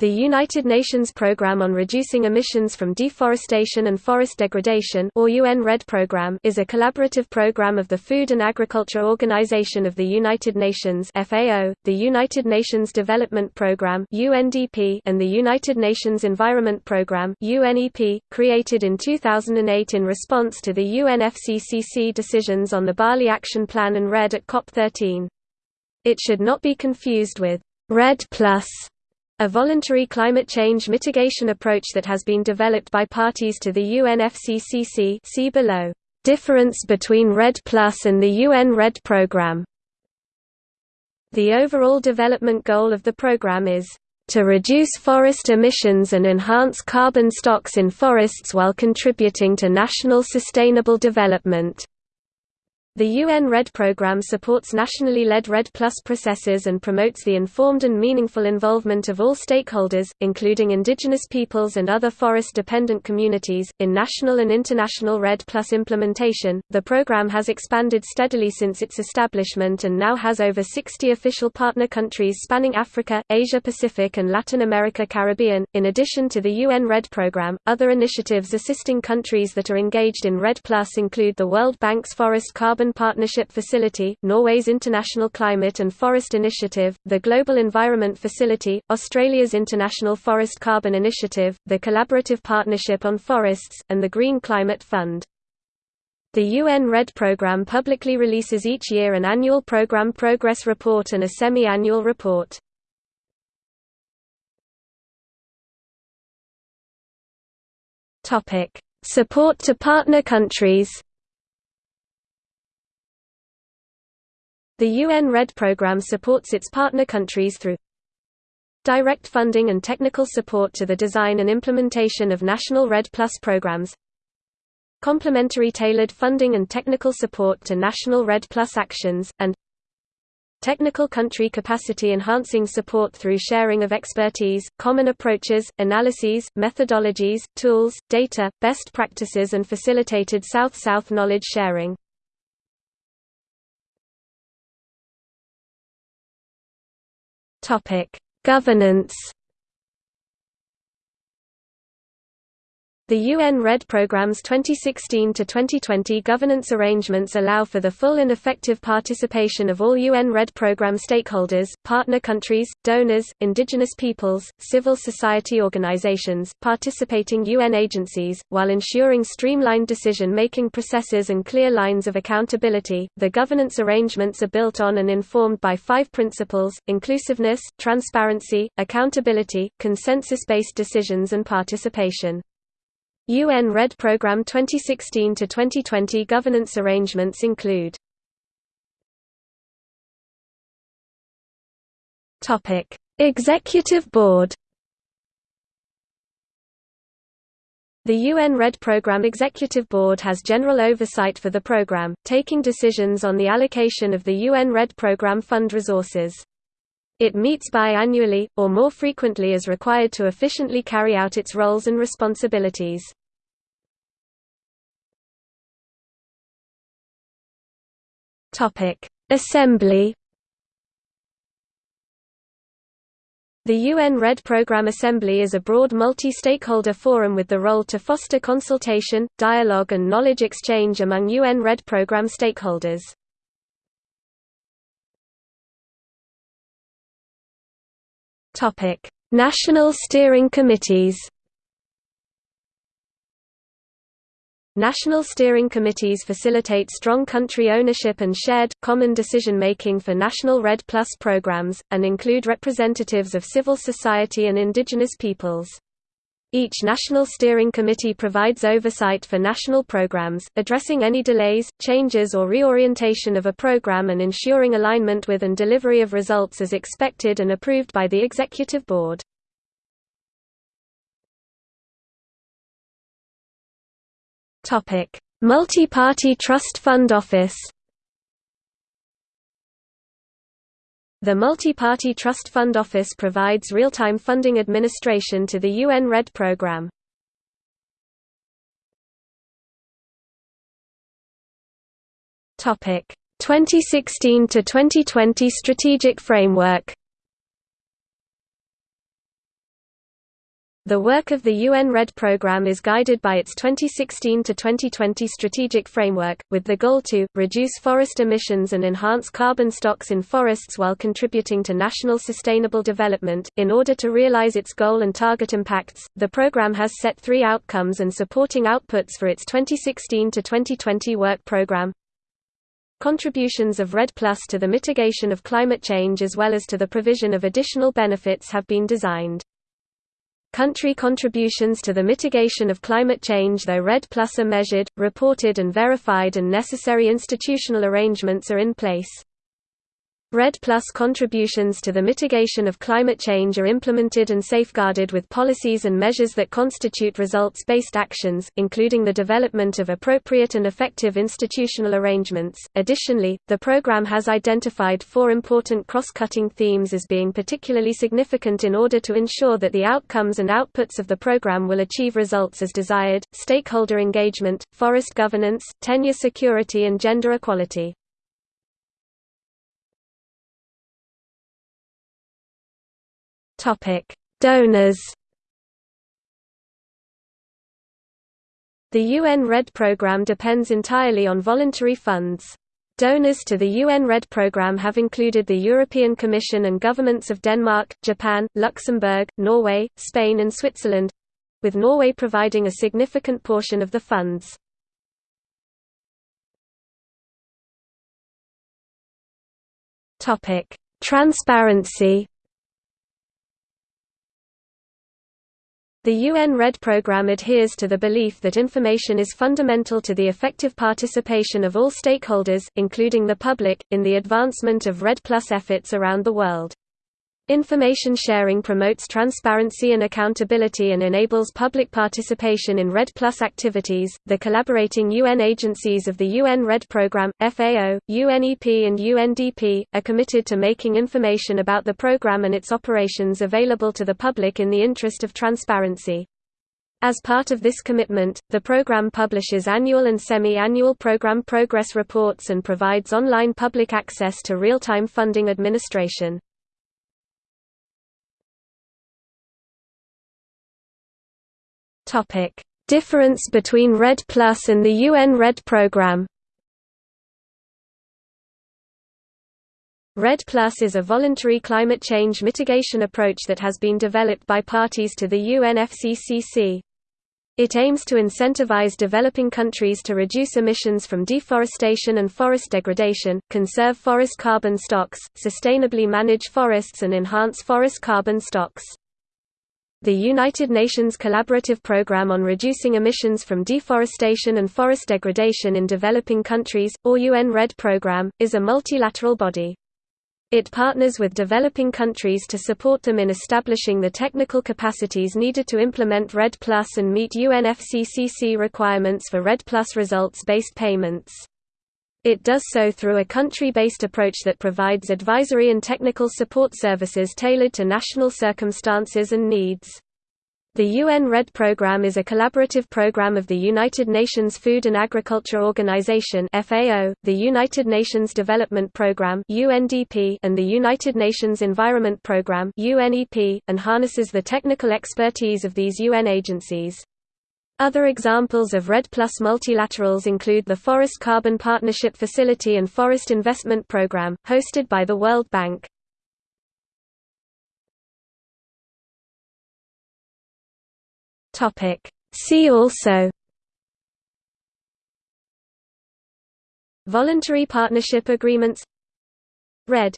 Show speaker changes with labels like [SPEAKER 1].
[SPEAKER 1] The United Nations Programme on Reducing Emissions from Deforestation and Forest Degradation or UN REDD Programme is a collaborative program of the Food and Agriculture Organization of the United Nations FAO, the United Nations Development Programme UNDP, and the United Nations Environment Programme UNEP, created in 2008 in response to the UNFCCC decisions on the Bali Action Plan and REDD at COP13. It should not be confused with REDD Plus a voluntary climate change mitigation approach that has been developed by parties to the UNFCCC see below. Difference between REDD Plus and the UN REDD program The overall development goal of the program is to reduce forest emissions and enhance carbon stocks in forests while contributing to national sustainable development. The UN REDD program supports nationally led REDD Plus processes and promotes the informed and meaningful involvement of all stakeholders, including indigenous peoples and other forest dependent communities, in national and international REDD Plus implementation. The program has expanded steadily since its establishment and now has over 60 official partner countries spanning Africa, Asia Pacific, and Latin America Caribbean. In addition to the UN REDD program, other initiatives assisting countries that are engaged in REDD Plus include the World Bank's Forest Carbon Partnership Facility, Norway's International Climate and Forest Initiative, the Global Environment Facility, Australia's International Forest Carbon Initiative, the Collaborative Partnership on Forests, and the Green Climate Fund. The UN REDD program publicly releases each year an annual program progress report and a semi-annual report. Support to partner countries The UN REDD program supports its partner countries through direct funding and technical support to the design and implementation of national REDD Plus programs, complementary tailored funding and technical support to national REDD Plus actions, and technical country capacity enhancing support through sharing of expertise, common approaches, analyses, methodologies, tools, data, best practices and facilitated South-South knowledge sharing. Topic: Governance The UN REDD program's 2016–2020 governance arrangements allow for the full and effective participation of all UN REDD program stakeholders, partner countries, donors, indigenous peoples, civil society organizations, participating UN agencies, while ensuring streamlined decision-making processes and clear lines of accountability. The governance arrangements are built on and informed by five principles, inclusiveness, transparency, accountability, consensus-based decisions and participation. UN REDD Programme 2016–2020 governance arrangements include Executive Board The UN REDD Programme Executive Board has general oversight for the programme, taking decisions on the allocation of the UN REDD Programme fund resources. It meets biannually, or more frequently as required to efficiently carry out its roles and responsibilities. Topic: Assembly. The UN REDD Programme Assembly is a broad multi-stakeholder forum with the role to foster consultation, dialogue and knowledge exchange among UN REDD Programme stakeholders. National steering committees National steering committees facilitate strong country ownership and shared, common decision-making for national REDD Plus programs, and include representatives of civil society and indigenous peoples. Each National Steering Committee provides oversight for national programs, addressing any delays, changes or reorientation of a program and ensuring alignment with and delivery of results as expected and approved by the Executive Board. Multi-Party Trust Fund Office. The Multi-Party Trust Fund Office provides real-time funding administration to the UN REDD program. Topic. 2016 to 2020 strategic framework The work of the UN REDD program is guided by its 2016–2020 strategic framework, with the goal to, reduce forest emissions and enhance carbon stocks in forests while contributing to national sustainable development. In order to realize its goal and target impacts, the program has set three outcomes and supporting outputs for its 2016–2020 work program. Contributions of REDD Plus to the mitigation of climate change as well as to the provision of additional benefits have been designed. Country contributions to the mitigation of climate change though REDD Plus are measured, reported and verified and necessary institutional arrangements are in place. REDD Plus contributions to the mitigation of climate change are implemented and safeguarded with policies and measures that constitute results-based actions, including the development of appropriate and effective institutional arrangements. Additionally, the program has identified four important cross-cutting themes as being particularly significant in order to ensure that the outcomes and outputs of the program will achieve results as desired: stakeholder engagement, forest governance, tenure security and gender equality. Topic: Donors. The UN REDD program depends entirely on voluntary funds. Donors to the UN REDD program have included the European Commission and governments of Denmark, Japan, Luxembourg, Norway, Spain and Switzerland with Norway providing a significant portion of the funds. Transparency The UN REDD program adheres to the belief that information is fundamental to the effective participation of all stakeholders, including the public, in the advancement of REDD Plus efforts around the world. Information sharing promotes transparency and accountability and enables public participation in REDD Plus activities. The collaborating UN agencies of the UN REDD Programme, FAO, UNEP, and UNDP, are committed to making information about the program and its operations available to the public in the interest of transparency. As part of this commitment, the program publishes annual and semi-annual program progress reports and provides online public access to real-time funding administration. Topic: Difference between REDD Plus and the UN REDD program. REDD Plus is a voluntary climate change mitigation approach that has been developed by parties to the UNFCCC. It aims to incentivize developing countries to reduce emissions from deforestation and forest degradation, conserve forest carbon stocks, sustainably manage forests and enhance forest carbon stocks. The United Nations Collaborative Programme on Reducing Emissions from Deforestation and Forest Degradation in Developing Countries, or UN REDD Programme, is a multilateral body. It partners with developing countries to support them in establishing the technical capacities needed to implement REDD Plus and meet UNFCCC requirements for REDD Plus results-based payments. It does so through a country-based approach that provides advisory and technical support services tailored to national circumstances and needs. The UN REDD program is a collaborative program of the United Nations Food and Agriculture Organization (FAO), the United Nations Development Programme (UNDP), and the United Nations Environment Programme (UNEP), and harnesses the technical expertise of these UN agencies. Other examples of REDD Plus multilaterals include the Forest Carbon Partnership Facility and Forest Investment Programme, hosted by the World Bank. See also Voluntary partnership agreements REDD